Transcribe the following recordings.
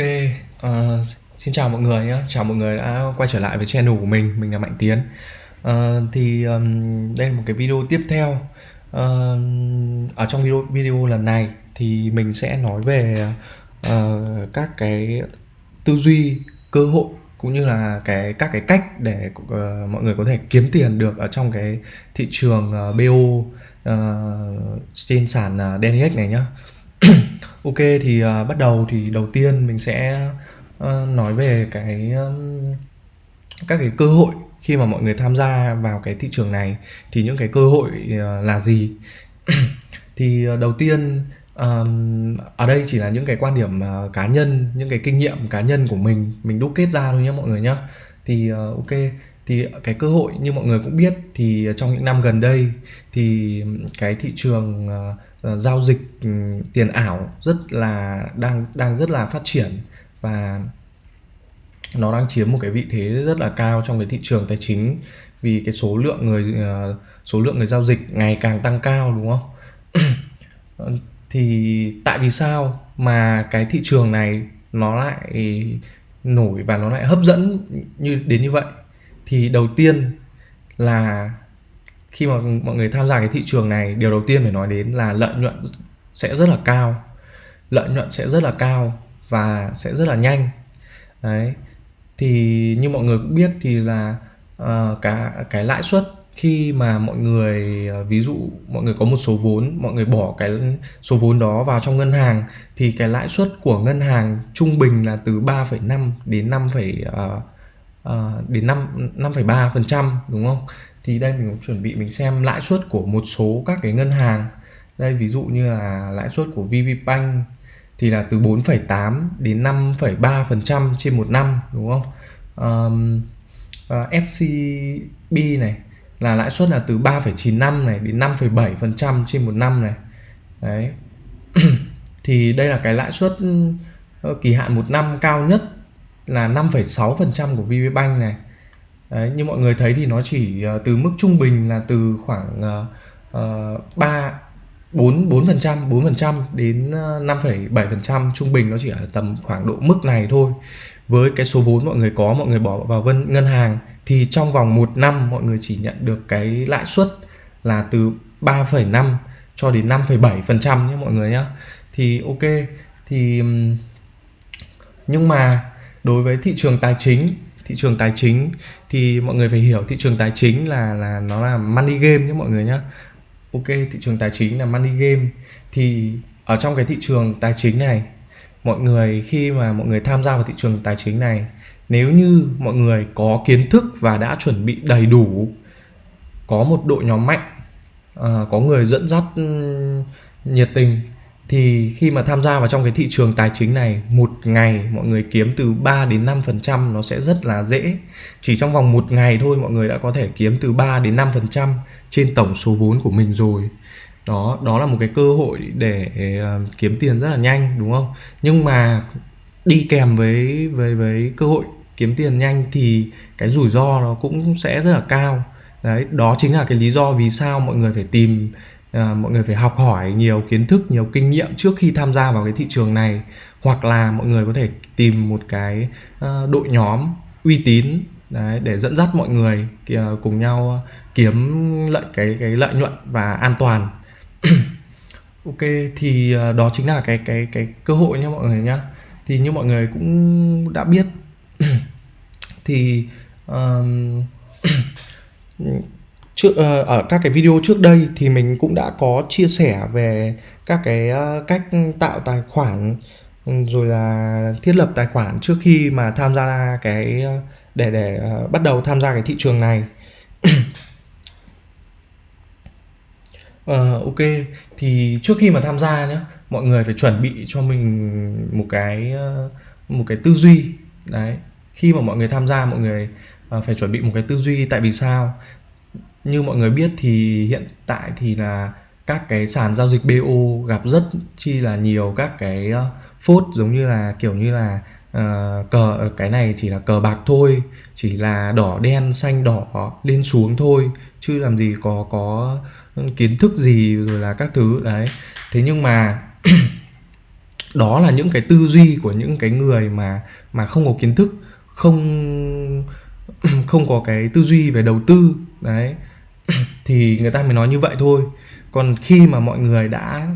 Ok, ờ, xin chào mọi người nhé, chào mọi người đã quay trở lại với channel của mình, mình là Mạnh Tiến. Ờ, thì ừm, đây là một cái video tiếp theo. Ờ, ở trong video video lần này thì mình sẽ nói về ờ, các cái tư duy, cơ hội cũng như là cái các cái cách để ờ, mọi người có thể kiếm tiền được ở trong cái thị trường ờ, BO ờ, trên sàn ờ, DNX này nhá. Ok thì à, bắt đầu thì đầu tiên mình sẽ ờ, nói về cái um, các cái cơ hội khi mà mọi người tham gia vào cái thị trường này. Thì những cái cơ hội ờ, là gì? Thì ờ, đầu tiên ờm, ở đây chỉ là những cái quan điểm ờ, cá nhân những cái kinh nghiệm cá nhân của mình. Mình đúc kết ra thôi nhé mọi người nhé thì ờ, ok thì cái cơ hội như mọi người cũng biết thì trong những năm gần đây thì cái thị trường ờ, ờ, giao dịch ừ, tiền ảo rất là đang đang rất là phát triển và nó đang chiếm một cái vị thế rất là cao trong cái thị trường tài chính vì cái số lượng người ờ, số lượng người giao dịch ngày càng tăng cao, đúng không? Thì tại vì sao mà cái thị trường này nó lại nổi và nó lại hấp dẫn như, đến như vậy? Thì đầu tiên là khi mà mọi người tham gia cái thị trường này, điều đầu tiên phải nói đến là lợi nhuận sẽ rất là cao. Lợi nhuận sẽ rất là cao và sẽ rất là nhanh. Đấy. Thì như mọi người cũng biết thì là uh, cả cái lãi suất khi mà mọi người ờ, ví dụ mọi người có một số vốn, mọi người bỏ cái số vốn đó vào trong ngân hàng thì cái lãi suất của ngân hàng trung bình là từ 3,5 đến 5, uh, uh, đến 5 5,3% đúng không? Thì đây mình cũng chuẩn bị mình xem lãi suất của một số các cái ngân hàng. Đây ví dụ như là lãi suất của VPBank thì là từ 4,8 đến 5,3% trên một năm đúng không? Um, SCB ờ, này là lãi suất là từ 3,95 này đến 5,7% trên một năm này. Đấy. thì đây là cái lãi suất ờ, kỳ hạn một năm cao nhất là 5,6% của VB Bank này. Đấy, như mọi người thấy thì nó chỉ ờ, từ mức trung bình là từ khoảng uh, 3 4 4% 4% đến ờ, 5,7% trung bình nó chỉ ở tầm khoảng độ mức này thôi. Với cái số vốn mọi người có mọi người bỏ vào vân ngân hàng thì trong vòng một năm mọi người chỉ nhận được cái lãi suất là từ 3,5 cho đến 5,7% nhé mọi người nhé. Thì ok thì nhưng mà đối với thị trường tài chính thị trường tài chính thì mọi người phải hiểu thị trường tài chính là là nó là money game nhé mọi người nhé. Ok thị trường tài chính là money game. Thì ở trong cái thị trường tài chính này mọi người khi mà mọi người tham gia vào thị trường tài chính này nếu như mọi người có kiến thức và đã chuẩn bị đầy đủ có một đội nhóm mạnh à, có người dẫn dắt ừ, nhiệt tình thì khi mà tham gia vào trong cái thị trường tài chính này, một ngày mọi người kiếm từ 3 đến 5 phần trăm nó sẽ rất là dễ. Chỉ trong vòng một ngày thôi mọi người đã có thể kiếm từ 3 đến 5 phần trăm trên tổng số vốn của mình rồi. Đó đó là một cái cơ hội để ờ, kiếm tiền rất là nhanh, đúng không? Nhưng mà đi kèm với với với cơ hội kiếm tiền nhanh thì cái rủi ro nó cũng sẽ rất là cao. Đấy, đó chính là cái lý do vì sao mọi người phải tìm à, mọi người phải học hỏi nhiều kiến thức nhiều kinh nghiệm trước khi tham gia vào cái thị trường này. Hoặc là mọi người có thể tìm một cái ờ, đội nhóm uy tín đấy để dẫn dắt mọi người kìa, ờ, cùng nhau kiếm lợi cái cái lợi nhuận và an toàn. Ok thì ờ, đó chính là cái cái cái cơ hội nha mọi người nhá. Thì như mọi người cũng đã biết thì um, trước ờ, ở các cái video trước đây thì mình cũng đã có chia sẻ về các cái ờ, cách tạo tài khoản ừ, rồi là thiết lập tài khoản trước khi mà tham gia cái ờ, để để bắt đầu tham gia cái thị trường này. Uh, ok thì trước khi mà tham gia nhé mọi người phải chuẩn bị cho mình một cái một cái tư duy. Đấy khi mà mọi người tham gia mọi người phải chuẩn bị một cái tư duy. Tại vì sao? Như mọi người biết thì hiện tại thì là các cái sàn giao dịch BO gặp rất chi là nhiều các cái ờ, phốt giống như là kiểu như là uh, cờ ờ, cái này chỉ là cờ bạc thôi chỉ là đỏ đen xanh đỏ lên xuống thôi chứ làm gì có có kiến thức gì rồi là các thứ đấy. Thế nhưng mà đó là những cái tư duy của những cái người mà mà không có kiến thức không không có cái tư duy về đầu tư đấy thì người ta mới nói như vậy thôi. Còn khi mà mọi người đã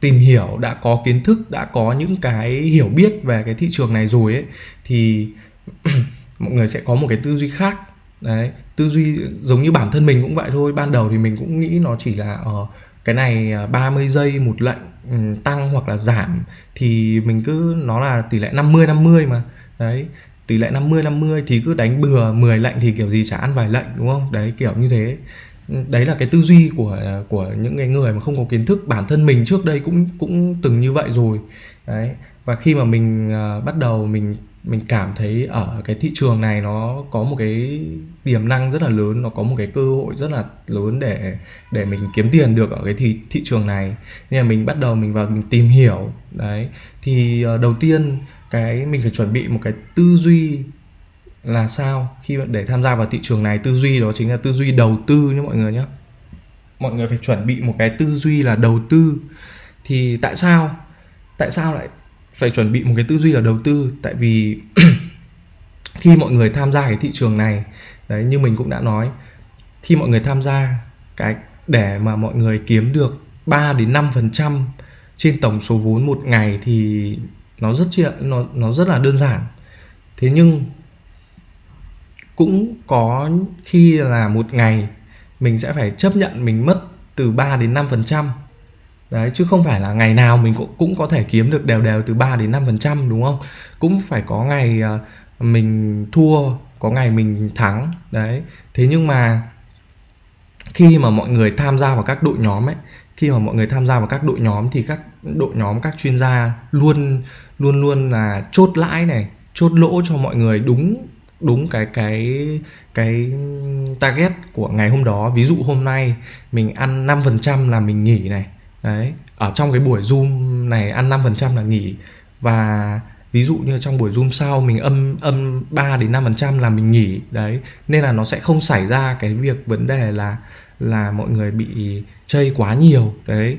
tìm hiểu đã có kiến thức đã có những cái hiểu biết về cái thị trường này rồi ấy thì mọi người sẽ có một cái tư duy khác. Đấy tư duy giống như bản thân mình cũng vậy thôi. Ban đầu thì mình cũng nghĩ nó chỉ là ở uh, cái này ờ, 30 giây một lệnh ừ, tăng hoặc là giảm thì mình cứ nó là tỷ lệ 50 50 mà. Đấy tỷ lệ 50 50 thì cứ đánh bừa 10 lệnh thì kiểu gì chả ăn vài lệnh đúng không? Đấy kiểu như thế. Đấy là cái tư duy của của những cái người mà không có kiến thức. Bản thân mình trước đây cũng cũng từng như vậy rồi. Đấy và khi mà mình uh, bắt đầu mình mình cảm thấy ở cái thị trường này nó có một cái tiềm năng rất là lớn, nó có một cái cơ hội rất là lớn để để mình kiếm tiền được ở cái thị thị trường này. Nên là mình bắt đầu mình vào mình tìm hiểu, đấy. Thì ờ, đầu tiên cái mình phải chuẩn bị một cái tư duy là sao khi để tham gia vào thị trường này. Tư duy đó chính là tư duy đầu tư nhé mọi người nhé. Mọi người phải chuẩn bị một cái tư duy là đầu tư. Thì tại sao? Tại sao lại phải chuẩn bị một cái tư duy là đầu tư. Tại vì khi mọi người tham gia cái thị trường này, đấy, như mình cũng đã nói, khi mọi người tham gia cái, để mà mọi người kiếm được 3 đến 5 phần trăm trên tổng số vốn một ngày thì nó rất chuyện nó nó rất là đơn giản. Thế nhưng cũng có khi là một ngày mình sẽ phải chấp nhận mình mất từ 3 đến 5 phần trăm đấy, chứ không phải là ngày nào mình cũng cũng có thể kiếm được đều đều từ 3 đến 5 phần trăm, đúng không? Cũng phải có ngày ờ, mình thua, có ngày mình thắng, đấy. Thế nhưng mà khi mà mọi người tham gia vào các đội nhóm ấy, khi mà mọi người tham gia vào các đội nhóm thì các đội nhóm, các chuyên gia luôn luôn luôn là chốt lãi này, chốt lỗ cho mọi người đúng đúng cái cái cái target của ngày hôm đó. Ví dụ hôm nay mình ăn 5% là mình nghỉ này đấy, ở trong cái buổi zoom này ăn 5% là nghỉ. Và ví dụ như trong buổi zoom sau mình âm âm 3 đến 5% là mình nghỉ, đấy. Nên là nó sẽ không xảy ra cái việc vấn đề là là mọi người bị chơi quá nhiều, đấy.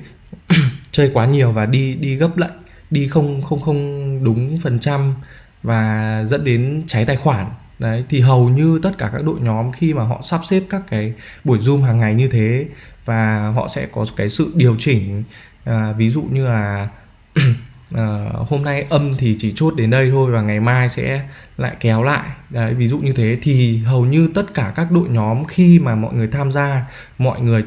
Chơi quá nhiều và đi đi gấp lệnh đi không không không đúng phần trăm và dẫn đến cháy tài khoản, đấy. Thì hầu như tất cả các đội nhóm khi mà họ sắp xếp các cái buổi zoom hàng ngày như thế và họ sẽ có cái sự điều chỉnh à, ví dụ như là à, hôm nay âm thì chỉ chốt đến đây thôi và ngày mai sẽ lại kéo lại. Đấy ví dụ như thế. Thì hầu như tất cả các đội nhóm khi mà mọi người tham gia mọi người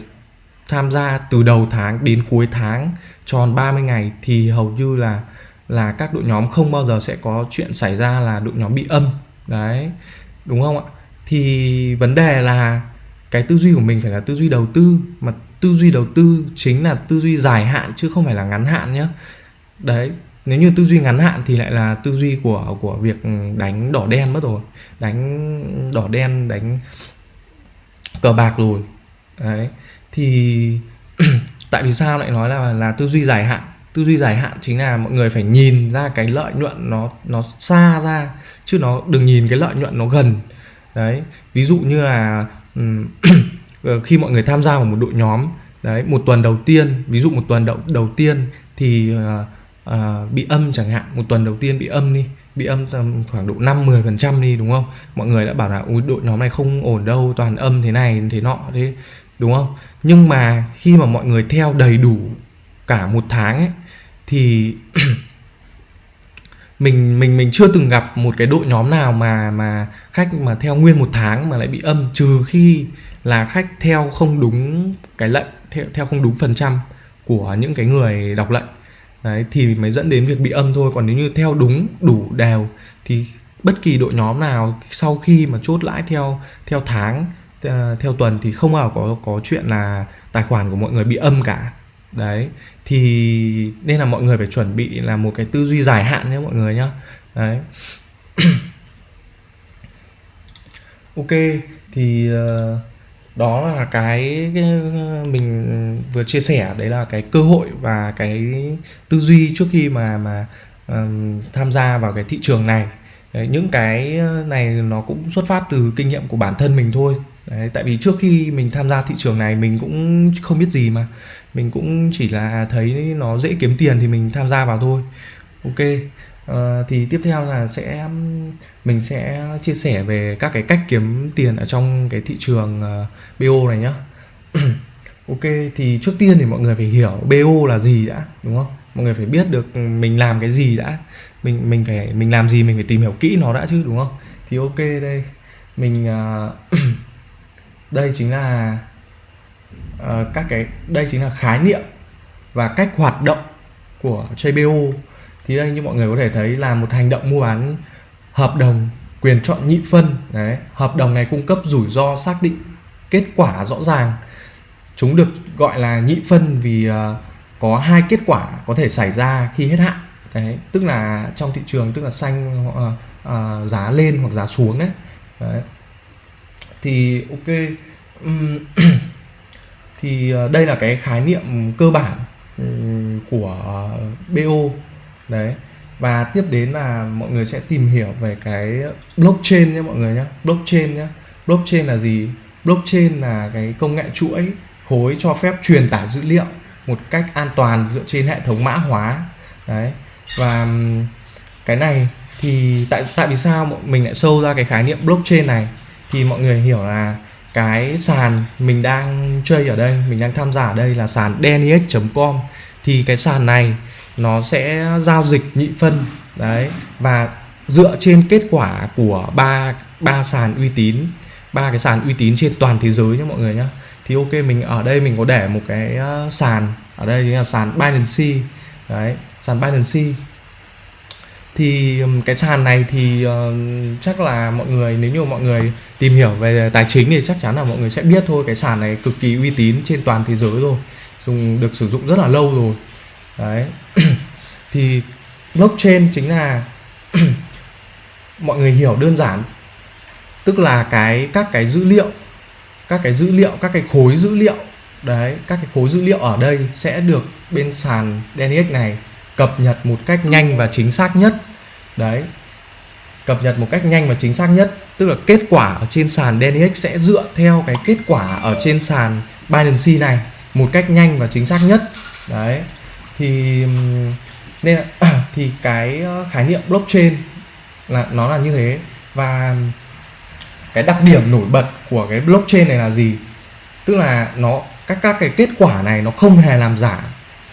tham gia từ đầu tháng đến cuối tháng tròn 30 ngày thì hầu như là là các đội nhóm không bao giờ sẽ có chuyện xảy ra là đội nhóm bị âm. Đấy đúng không ạ? Thì vấn đề là cái tư duy của mình phải là tư duy đầu tư, mà tư duy đầu tư chính là tư duy dài hạn chứ không phải là ngắn hạn nhé đấy, nếu như tư duy ngắn hạn thì lại là tư duy của của việc đánh đỏ đen mất rồi, đánh đỏ đen, đánh cờ bạc rồi. Đấy, thì tại vì sao lại nói là là tư duy dài hạn? Tư duy dài hạn chính là mọi người phải nhìn ra cái lợi nhuận nó nó xa ra, chứ nó đừng nhìn cái lợi nhuận nó gần. Đấy, ví dụ như là Ờ, khi mọi người tham gia vào một đội nhóm đấy một tuần đầu tiên ví dụ một tuần đầu đầu tiên thì uh, uh, bị âm chẳng hạn một tuần đầu tiên bị âm đi bị âm tầm khoảng độ 5 10 phần trăm đi đúng không? Mọi người đã bảo là ui đội nhóm này không ổn đâu toàn âm thế này thế nọ thế đúng không? Nhưng mà khi mà mọi người theo đầy đủ cả một tháng ấy thì mình mình mình chưa từng gặp một cái đội nhóm nào mà mà khách mà theo nguyên một tháng mà lại bị âm, trừ khi là khách theo không đúng cái lệnh, theo theo không đúng phần trăm của những cái người đọc lệnh. Đấy, thì mới dẫn đến việc bị âm thôi. Còn nếu như theo đúng, đủ đều, thì bất kỳ đội nhóm nào sau khi mà chốt lãi theo theo tháng ờ, theo tuần thì không bao có có chuyện là tài khoản của mọi người bị âm cả đấy thì nên là mọi người phải chuẩn bị là một cái tư duy dài hạn nhé mọi người nhá. Đấy. Ok thì uh, đó là cái, cái mình vừa chia sẻ. Đấy là cái cơ hội và cái tư duy trước khi mà mà um, tham gia vào cái thị trường này. Đấy, những cái ờ, này nó cũng xuất phát từ kinh nghiệm của bản thân mình thôi. Đấy, tại vì trước khi mình tham gia thị trường này mình cũng không biết gì mà mình cũng chỉ là thấy nó dễ kiếm tiền thì mình tham gia vào thôi. Ok uh, thì tiếp theo là sẽ mình sẽ chia sẻ về các cái cách kiếm tiền ở trong cái thị trường ờ, uh, bo này nhá. Ok thì trước tiên thì mọi người phải hiểu bo là gì đã đúng không? Mọi người phải biết được mình làm cái gì đã. Mình mình phải mình làm gì mình phải tìm hiểu kỹ nó đã chứ đúng không? Thì ok đây. Mình uh, đây chính là uh, các cái đây chính là khái niệm và cách hoạt động của JBO thì đây như mọi người có thể thấy là một hành động mua bán hợp đồng quyền chọn nhị phân đấy hợp đồng này cung cấp rủi ro xác định kết quả rõ ràng. Chúng được gọi là nhị phân vì uh, có hai kết quả có thể xảy ra khi hết hạn đấy tức là trong thị trường tức là xanh uh, uh, giá lên hoặc giá xuống đấy, đấy. thì ok um, thì ờ, đây là cái khái niệm cơ bản ừ, của BO đấy. Và tiếp đến là mọi người sẽ tìm hiểu về cái blockchain nhé mọi người nhé. Blockchain nhé. Blockchain là gì? Blockchain là cái công nghệ chuỗi khối cho phép truyền tải dữ liệu một cách an toàn dựa trên hệ thống mã hóa. Đấy. Và cái này thì tại tại vì sao mình lại sâu ra cái khái niệm blockchain này? Thì mọi người hiểu là cái sàn mình đang chơi ở đây, mình đang tham gia ở đây là sàn denix.com thì cái sàn này nó sẽ giao dịch nhị phân, đấy, và dựa trên kết quả của ba ba sàn uy tín, ba cái sàn uy tín trên toàn thế giới nhé mọi người nhé thì ok, mình ở đây mình có để một cái ờ, sàn, ở đây chính là sàn Binance đấy, sàn Binance thì cái sàn này thì uh, chắc là mọi người nếu như mọi người tìm hiểu về tài chính thì chắc chắn là mọi người sẽ biết thôi. Cái sàn này cực kỳ uy tín trên toàn thế giới rồi dùng được sử dụng rất là lâu rồi. Đấy. Thì blockchain chính là mọi người hiểu đơn giản. Tức là cái các cái dữ liệu các cái dữ liệu các cái khối dữ liệu đấy các cái khối dữ liệu ở đây sẽ được bên sàn DNX này cập nhật một cách nhanh và chính xác nhất. Đấy. Cập nhật một cách nhanh và chính xác nhất, tức là kết quả ở trên sàn DNX sẽ dựa theo cái kết quả ở trên sàn Binance này một cách nhanh và chính xác nhất. Đấy. Thì nên là à, thì cái ờ, khái niệm blockchain là, nó là như thế. Và cái đặc điểm nổi bật của cái blockchain này là gì? Tức là nó, các các cái kết quả này nó không hề làm giả,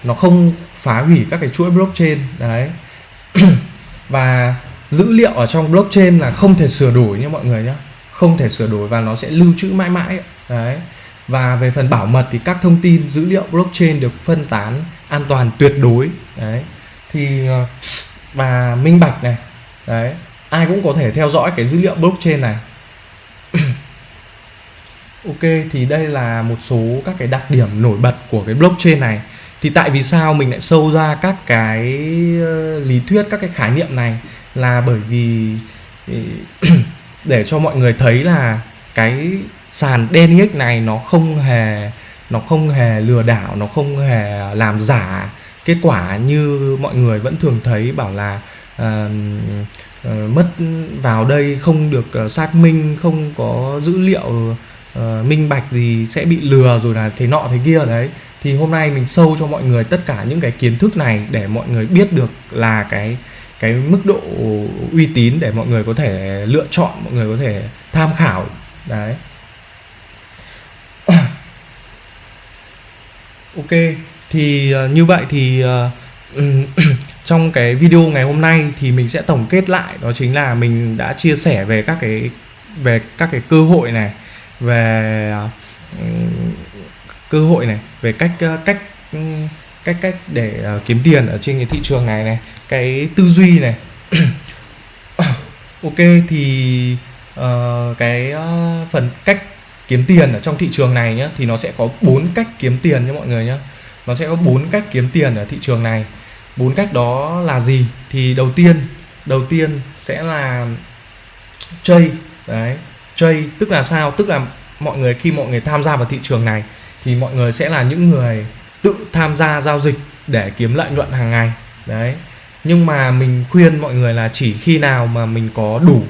nó không phá hủy các cái chuỗi blockchain, đấy. Và dữ liệu ở trong blockchain là không thể sửa đổi nha mọi người nhé không thể sửa đổi và nó sẽ lưu trữ mãi mãi, đấy. Và về phần bảo mật thì các thông tin, dữ liệu blockchain được phân tán an toàn tuyệt đối, đấy. Thì ờ, và minh bạch này, đấy. Ai cũng có thể theo dõi cái dữ liệu blockchain này. Ok, thì đây là một số các cái đặc điểm nổi bật của cái blockchain này thì tại vì sao mình lại sâu ra các cái ờ, lý thuyết các cái khái niệm này? Là bởi vì ờ, để cho mọi người thấy là cái sàn DNX này nó không hề nó không hề lừa đảo nó không hề làm giả kết quả như mọi người vẫn thường thấy bảo là uh, uh, mất vào đây không được uh, xác minh không có dữ liệu uh, minh bạch gì sẽ bị lừa rồi là thế nọ thế kia đấy thì hôm nay mình sâu cho mọi người tất cả những cái kiến thức này để mọi người biết được là cái cái mức độ uy tín để mọi người có thể lựa chọn mọi người có thể tham khảo. Đấy. Ok thì uh, như vậy thì uh, trong cái video ngày hôm nay thì mình sẽ tổng kết lại đó chính là mình đã chia sẻ về các cái về các cái cơ hội này về uh, cơ hội này về cách ờ, cách ừ, cách cách để uh, kiếm tiền ở trên cái thị trường này này cái tư duy này. Ok thì uh, cái uh, phần cách kiếm tiền ở trong thị trường này nhé thì nó sẽ có bốn cách kiếm tiền nhé mọi người nhé nó sẽ có bốn cách kiếm tiền ở thị trường này. Bốn cách đó là gì? Thì đầu tiên đầu tiên sẽ là chơi đấy. Chơi tức là sao? Tức là mọi người khi mọi người tham gia vào thị trường này thì mọi người sẽ là những người tự tham gia giao dịch để kiếm lợi nhuận hàng ngày. Đấy. Nhưng mà mình khuyên mọi người là chỉ khi nào mà mình có đủ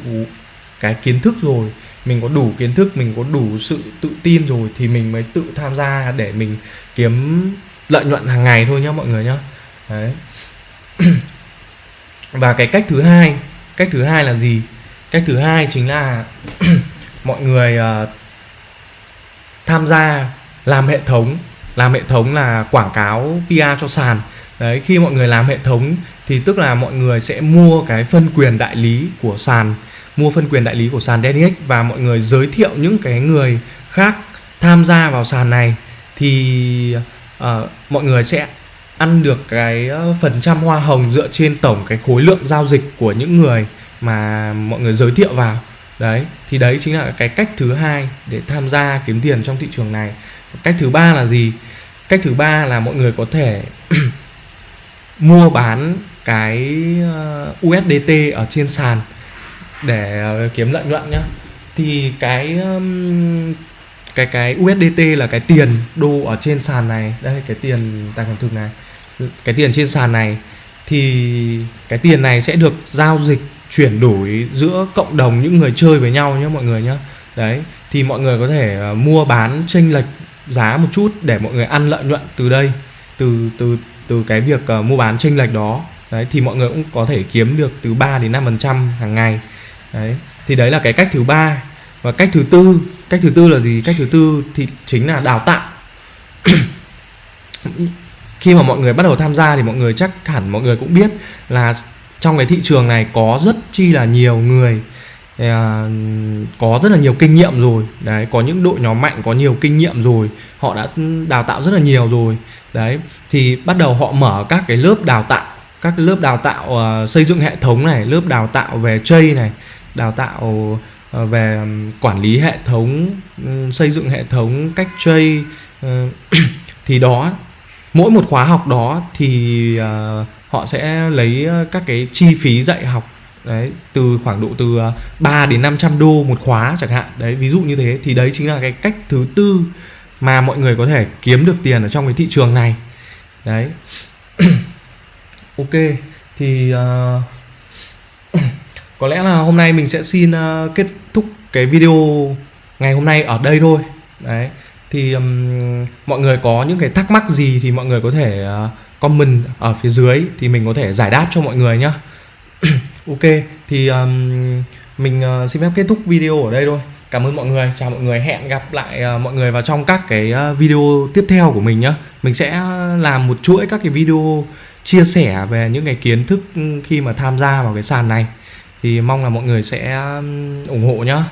cái kiến thức rồi mình có đủ kiến thức mình có đủ sự tự tin rồi thì mình mới tự tham gia để mình kiếm lợi nhuận hàng ngày thôi nhá mọi người nhá. Đấy. Và cái cách thứ hai cách thứ hai là gì? Cách thứ hai chính là mọi người uh, tham gia làm hệ thống làm hệ thống là quảng cáo PR cho sàn. Đấy khi mọi người làm hệ thống thì tức là mọi người sẽ mua cái phân quyền đại lý của sàn mua phân quyền đại lý của sàn DNX và mọi người giới thiệu những cái người khác tham gia vào sàn này thì uh, mọi người sẽ ăn được cái ờ, phần trăm hoa hồng dựa trên tổng cái khối lượng giao dịch của những người mà mọi người giới thiệu vào. Đấy thì đấy chính là cái cách thứ hai để tham gia kiếm tiền trong thị trường này cách thứ ba là gì? Cách thứ ba là mọi người có thể mua bán cái ờ, USDT ở trên sàn để ờ, kiếm lợi nhuận nhá. Thì cái cái cái USDT là cái tiền đô ở trên sàn này. Đây, cái tiền tài khoản thực này. Cái tiền trên sàn này thì cái tiền này sẽ được giao dịch, chuyển đổi giữa cộng đồng những người chơi với nhau nhé mọi người nhé đấy, thì mọi người có thể ờ, mua bán chênh lệch giá một chút để mọi người ăn lợi nhuận từ đây từ từ từ cái việc uh, mua bán chênh lệch đó. Đấy thì mọi người cũng có thể kiếm được từ 3 đến 5 phần trăm hàng ngày. Đấy thì đấy là cái cách thứ ba. Và cách thứ tư cách thứ tư là gì? Cách thứ tư thì chính là đào tạo. Khi mà mọi người bắt đầu tham gia thì mọi người chắc hẳn mọi người cũng biết là trong cái thị trường này có rất chi là nhiều người uh, À, có rất là nhiều kinh nghiệm rồi. Đấy có những đội nhóm mạnh có nhiều kinh nghiệm rồi. Họ đã đào tạo rất là nhiều rồi. Đấy thì bắt đầu họ mở các cái lớp đào tạo các cái lớp đào tạo uh, xây dựng hệ thống này lớp đào tạo về chơi này đào tạo uh, về quản lý hệ thống um, xây dựng hệ thống cách ừ, chơi uh, thì đó mỗi một khóa học đó thì uh, họ sẽ lấy các cái chi phí dạy học đấy từ khoảng độ từ à, 3 đến 500 đô một khóa chẳng hạn. Đấy ví dụ như thế. Thì đấy chính là cái cách thứ tư mà mọi người có thể kiếm được tiền ở trong cái thị trường này. Đấy. Ok thì uh, có lẽ là hôm nay mình sẽ xin uh, kết thúc cái video ngày hôm nay ở đây thôi. Đấy. Thì um, mọi người có những cái thắc mắc gì thì mọi người có thể uh, comment ở phía dưới thì mình có thể giải đáp cho mọi người nhá. ok thì um, mình uh, xin phép kết thúc video ở đây thôi. Cảm ơn mọi người. Chào mọi người. Hẹn gặp lại uh, mọi người vào trong các cái uh, video tiếp theo của mình nhé. mình sẽ làm một chuỗi các cái video chia sẻ về những cái kiến thức khi mà tham gia vào cái sàn này. Thì mong là mọi người sẽ ủng hộ nhá.